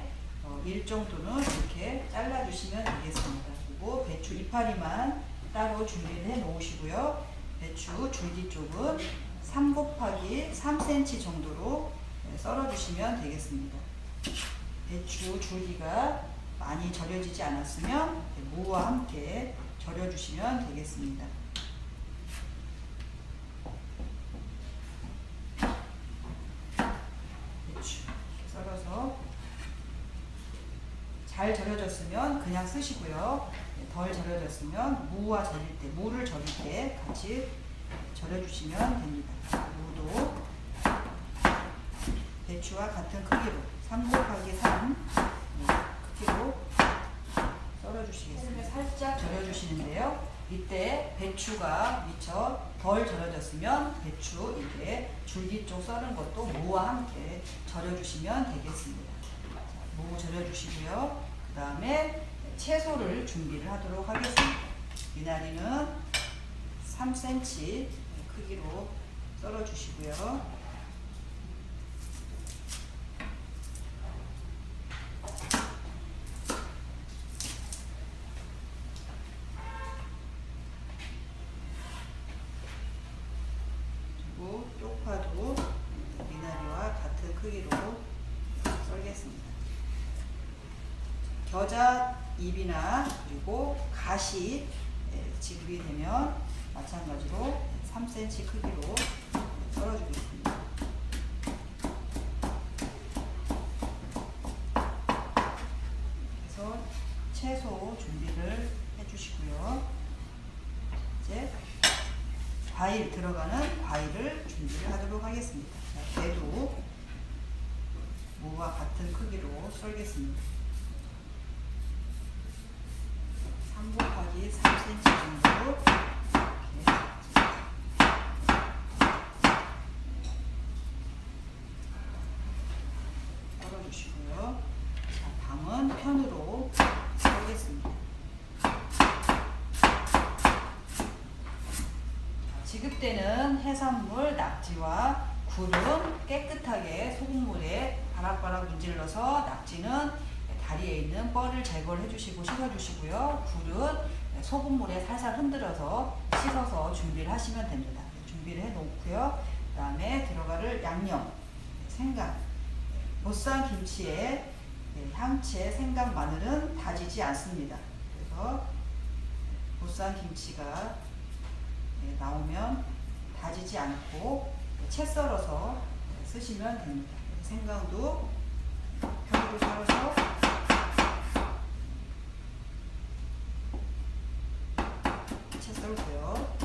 1 정도는 이렇게 잘라주시면 되겠습니다. 그리고 배추 이파리만 따로 준비를 해 놓으시고요. 배추 줄기 쪽은 3 곱하기 3cm 정도로 썰어주시면 되겠습니다. 배추 줄기가 많이 절여지지 않았으면 무와 함께 절여주시면 되겠습니다. 배추 썰어서 잘 절여졌으면 그냥 쓰시고요. 덜 절여졌으면 무와 절일 때, 무를 절일 때 같이 절여주시면 됩니다. 무도 배추와 같은 크기로 3 곱하기 3 크기로 썰어주시겠습니다. 살짝 절여주시는데요. 이때 배추가 미처 덜 절여졌으면 배추 이렇게 줄기 쪽 썰은 것도 무와 함께 절여주시면 되겠습니다. 무 절여주시고요. 그 다음에 채소를 준비를 하도록 하겠습니다. 미나리는 3cm 크기로 썰어주시고요. 그리고 쪽파도 미나리와 같은 크기로 썰겠습니다. 잎이나 그리고 가시 예, 지급이 되면 마찬가지로 3cm 크기로 썰어주겠습니다. 그래서 채소 준비를 해주시고요. 이제 과일 들어가는 과일을 준비를 하도록 하겠습니다. 자, 배도 무와 같은 크기로 썰겠습니다. 3 곱하기 3cm 정도로 이렇게 썰어주시고요. 자, 밤은 편으로 썰겠습니다. 지급되는 해산물, 낙지와 굴은 깨끗하게 소금물에 바락바락 문질러서 낙지는 다리에 있는 뻘을 제거를 해주시고 씻어주시고요. 굴은 소금물에 살살 흔들어서 씻어서 준비를 하시면 됩니다. 준비를 해 놓고요. 그 다음에 들어갈 양념, 생강, 보쌈 김치에 향채, 생강, 마늘은 다지지 않습니다. 그래서 보쌈 김치가 네, 나오면 다지지 않고 채 썰어서 쓰시면 됩니다. 생강도 편으로 썰어서 채 썰고요.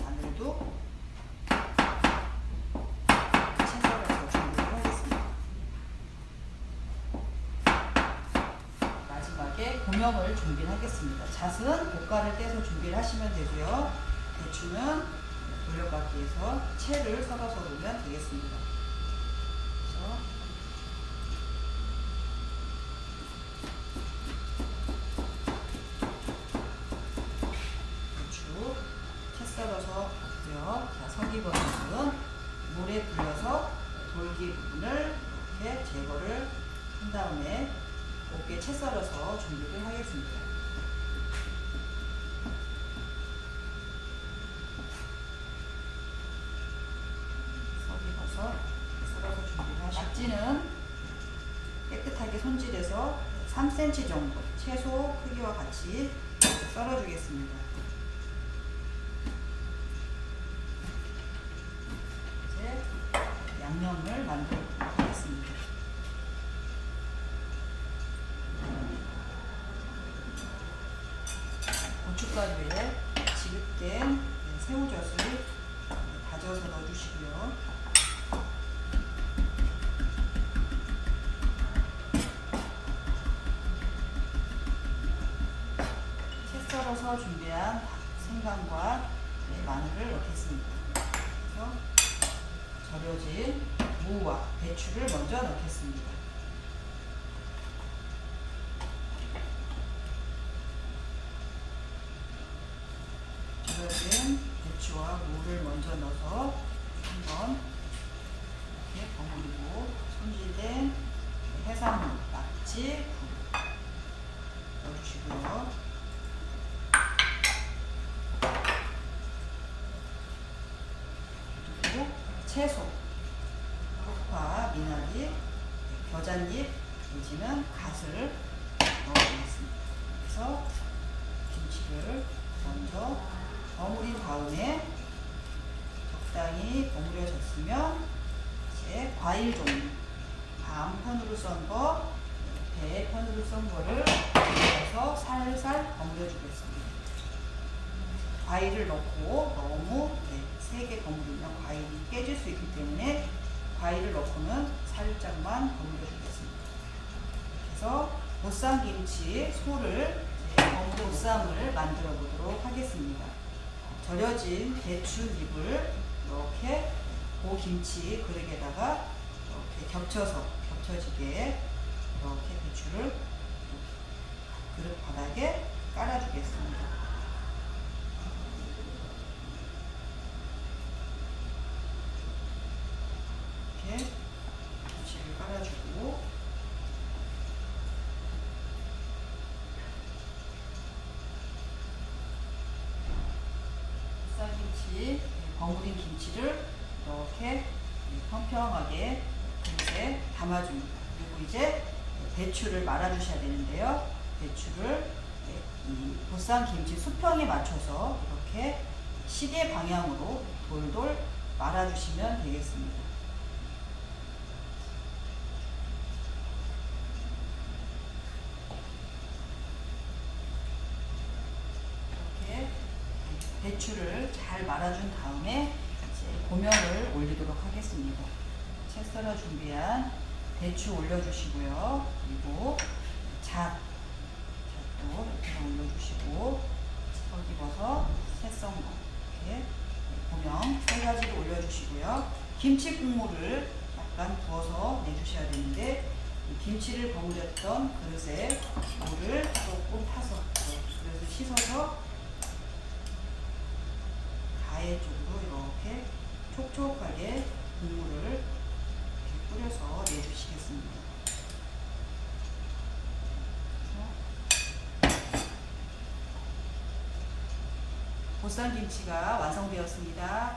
마늘도 채 썰어서 준비를 하겠습니다. 마지막에 공염을 준비를 하겠습니다. 잣은 고가를 떼서 준비를 하시면 되고요. 대추는 돌려받기에서 채를 썰어서 놓으면 되겠습니다. 그래서 대추 채 썰어서 넣고요. 자, 서기버섯은 물에 불려서 돌기 부분을 이렇게 제거를 한 다음에 곱게 채 썰어서 준비를 하겠습니다. 서기버섯 썰어서 준비를 하시고 낙지는 깨끗하게 손질해서 3cm 정도 채소 크기와 같이 썰어주겠습니다. 이제 양념을 만들어 보도록 하겠습니다. 고춧가루에 지급된 새우젓을 다져서 넣어주시고요. 채 썰어서 준비한 생강과 네, 마늘을 넣겠습니다. 그래서 절여진 무와 배추를 먼저 넣겠습니다. 절여진 배추와 무를 먼저 넣어서 한번 이렇게 버무리고 손질된 해산물, 낙지, 굴 넣어주시고요. 그리고 채소, 쪽파, 미나리, 겨잔잎 내지는 갓을 넣어주겠습니다. 그래서 김치를 먼저 버무린 다음에 적당히 버무려졌으면 이제 과일 종류 반편으로 썬 거, 대편으로 썬 거를 넣어서 살살 버무려 주겠습니다. 과일을 넣고 너무 네, 세게 버무리면 과일이 깨질 수 있기 때문에 과일을 넣고는 살짝만 버무려 주겠습니다. 그래서 보쌈김치 소를 보쌈을 만들어 보도록 하겠습니다. 절여진 배추잎을 이렇게 고 김치 그릇에다가 이렇게 겹쳐서 겹쳐지게 이렇게 배추를 그릇 바닥에 깔아주겠습니다. 이렇게 김치를 깔아주고 쌀김치, 버무린 김치를 이렇게 평평하게 그릇에 담아줍니다. 그리고 이제 배추를 말아주셔야 되는데요. 배추를 이 보쌈 김치 수평에 맞춰서 이렇게 시계 방향으로 돌돌 말아주시면 되겠습니다. 이렇게 배추를 잘 말아준 다음에 이제 고명을 올리도록 하겠습니다. 채 썰어 준비한 배추 올려주시고요. 그리고 잣, 잣도 이렇게 올려주시고 설기버섯, 새썬거 이렇게 고명 세 가지를 올려주시고요. 김치 국물을 약간 부어서 내주셔야 되는데 이 김치를 버무렸던 그릇에 물을 조금 타서 그래서 씻어서 가해 쪽으로 이렇게 촉촉하게 국물을 뿌려서 내주시겠습니다. 보쌈김치가 완성되었습니다.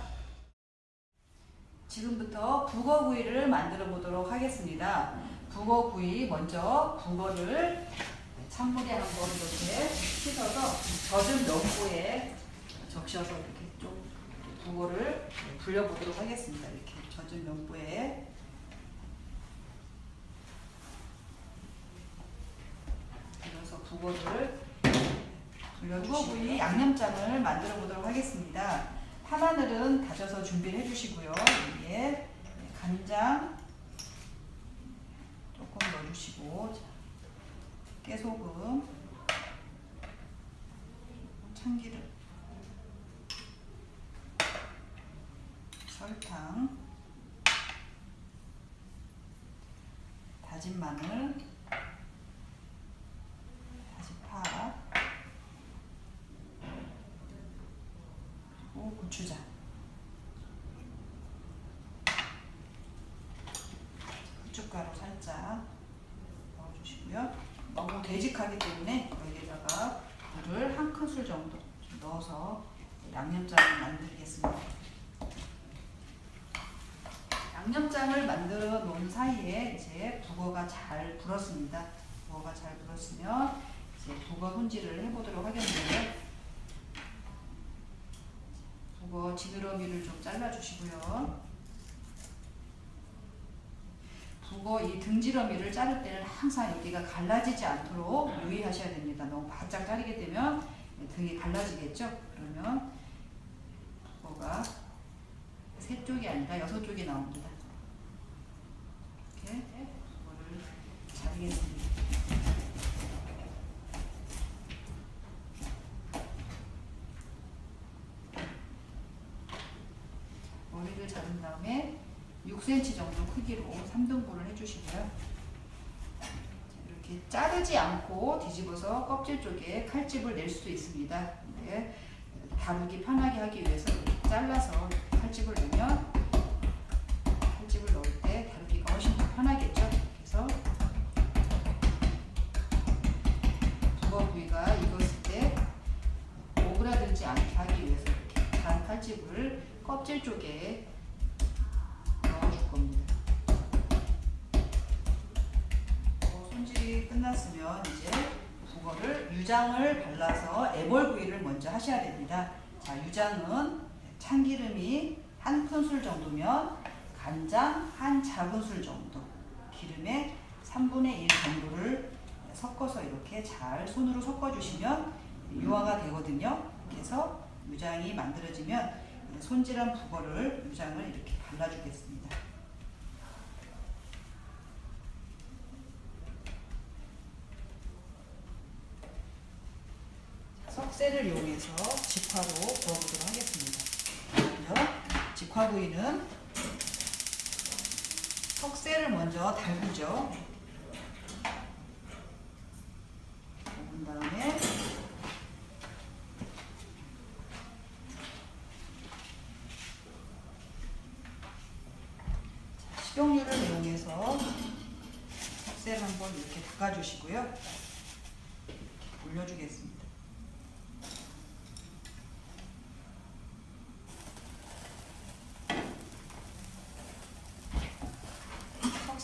지금부터 북어구이를 만들어 보도록 하겠습니다. 북어구이 먼저 북어를 찬물에 한번 이렇게 씻어서 젖은 면보에 적셔서 이렇게 좀 북어를 불려보도록 하겠습니다. 이렇게 젖은 면보에 그래서 북어를 불려주시고 양념장을 만들어 보도록 하겠습니다. 파마늘은 다져서 준비를 해주시고요. 여기에 간장 조금 넣어주시고 자, 깨소금 참기름 설탕 다진 마늘 파 그리고 고추장. 후춧가루 살짝 넣어주시고요. 너무 되직하기 때문에 여기다가 물을 한 큰술 정도 좀 넣어서 양념장을 만들겠습니다. 양념장을 만들어 놓은 사이에 이제 북어가 잘 불었습니다. 북어가 잘 불었으면 북어 손질을 해보도록 하겠는데요. 북어 지느러미를 좀 잘라주시고요. 북어 이 등지러미를 자를 때는 항상 여기가 갈라지지 않도록 유의하셔야 됩니다. 너무 바짝 자르게 되면 등이 갈라지겠죠? 그러면 북어가 세 쪽이 아니라 여섯 쪽이 나옵니다. 이렇게 이거를 자르겠습니다. 머리를 자른 다음에 6cm 정도 크기로 3등분을 해주시고요. 이렇게 자르지 않고 뒤집어서 껍질 쪽에 칼집을 낼 수도 있습니다. 근데 다루기 편하게 하기 위해서 잘라서 칼집을 내면 칼집을 넣을 때 다루기가 훨씬 더 편하겠죠. 그래서 북어 부위가 익었을 때 오그라들지 않게 하기 위해서 이렇게 단 칼집을 껍질 쪽에 끝났으면 이제 북어를 유장을 발라서 애벌구이를 먼저 하셔야 됩니다. 자, 유장은 참기름이 한 큰술 정도면 간장 한 작은술 정도, 기름에 3분의 1 정도를 섞어서 이렇게 잘 손으로 섞어주시면 유화가 되거든요. 그래서 유장이 만들어지면 손질한 북어를 유장을 이렇게 발라주겠습니다. 석쇠를 이용해서 직화로 구워보도록 하겠습니다. 먼저 직화 구이는 석쇠를 먼저 달구죠. 그 다음에 식용유를 이용해서 석쇠를 한번 이렇게 닦아주시고요. 올려주겠습니다.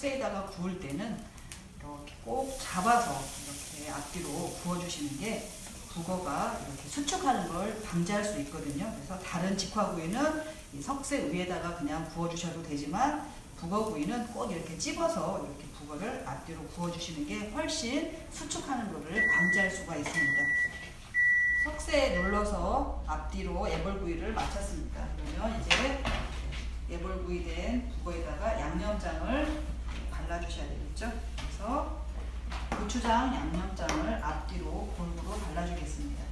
석쇠에다가 구울 때는 이렇게 꼭 잡아서 이렇게 앞뒤로 구워주시는 게 북어가 이렇게 수축하는 걸 방지할 수 있거든요. 그래서 다른 직화구이는 이 석쇠 위에다가 그냥 구워주셔도 되지만 북어구이는 꼭 이렇게 찝어서 이렇게 북어를 앞뒤로 구워주시는 게 훨씬 수축하는 것을 방지할 수가 있습니다. 석쇠에 눌러서 앞뒤로 애벌구이를 마쳤습니다. 그러면 이제 애벌구이 된 북어에다가 양념장을 발라주셔야 되겠죠. 그래서 고추장 양념장을 앞뒤로 골고루 발라주겠습니다.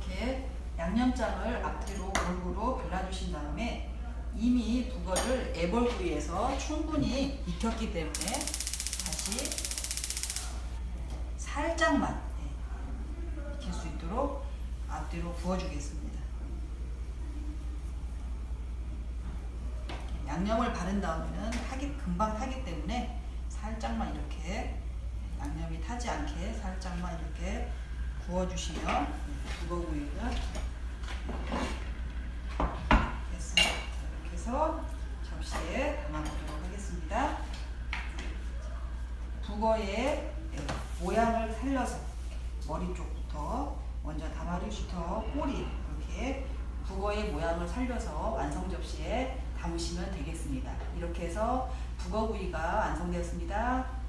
이렇게 양념장을 앞뒤로 골고루 발라주신 다음에 이미 북어를 애벌구이에서 충분히 익혔기 때문에 다시 살짝만 네, 익힐 수 있도록 앞뒤로 구워주겠습니다. 양념을 바른 다음에는 타기 금방 타기 때문에 살짝만 이렇게 양념이 타지 않게 살짝만 이렇게 구워주시면 북어구이가 됐습니다. 이렇게 해서 접시에 담아보도록 하겠습니다. 북어의 예, 모양을 살려서 머리 쪽부터 먼저 다마리슈터 꼬리 이렇게 북어의 모양을 살려서 완성 접시에 담으시면 되겠습니다. 이렇게 해서 북어 구이가 완성되었습니다.